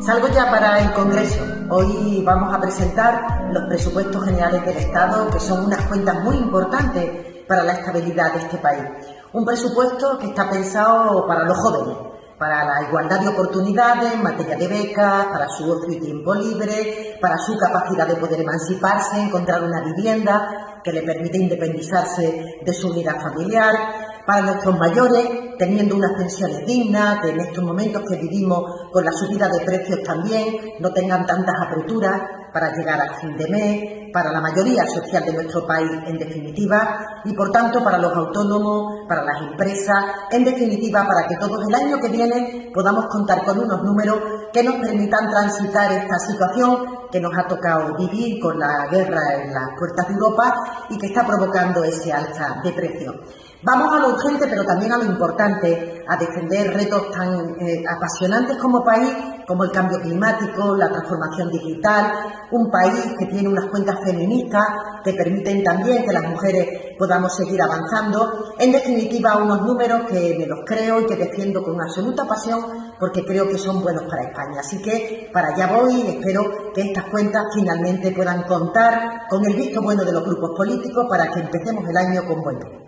Salgo ya para el Congreso. Hoy vamos a presentar los presupuestos generales del Estado, que son unas cuentas muy importantes para la estabilidad de este país. Un presupuesto que está pensado para los jóvenes, para la igualdad de oportunidades en materia de becas, para su ocio y tiempo libre, para su capacidad de poder emanciparse, encontrar una vivienda que le permite independizarse de su unidad familiar, para nuestros mayores, teniendo unas pensiones dignas, que en estos momentos que vivimos con la subida de precios también no tengan tantas aperturas para llegar al fin de mes, para la mayoría social de nuestro país en definitiva y por tanto para los autónomos, para las empresas, en definitiva para que todos el año que viene podamos contar con unos números que nos permitan transitar esta situación que nos ha tocado vivir con la guerra en las puertas de Europa y que está provocando ese alza de precios. Vamos a lo urgente, pero también a lo importante, a defender retos tan eh, apasionantes como país, como el cambio climático, la transformación digital, un país que tiene unas cuentas feministas que permiten también que las mujeres podamos seguir avanzando. En definitiva, unos números que me los creo y que defiendo con absoluta pasión porque creo que son buenos para España. Así que para allá voy y espero que estas cuentas finalmente puedan contar con el visto bueno de los grupos políticos para que empecemos el año con buen pie.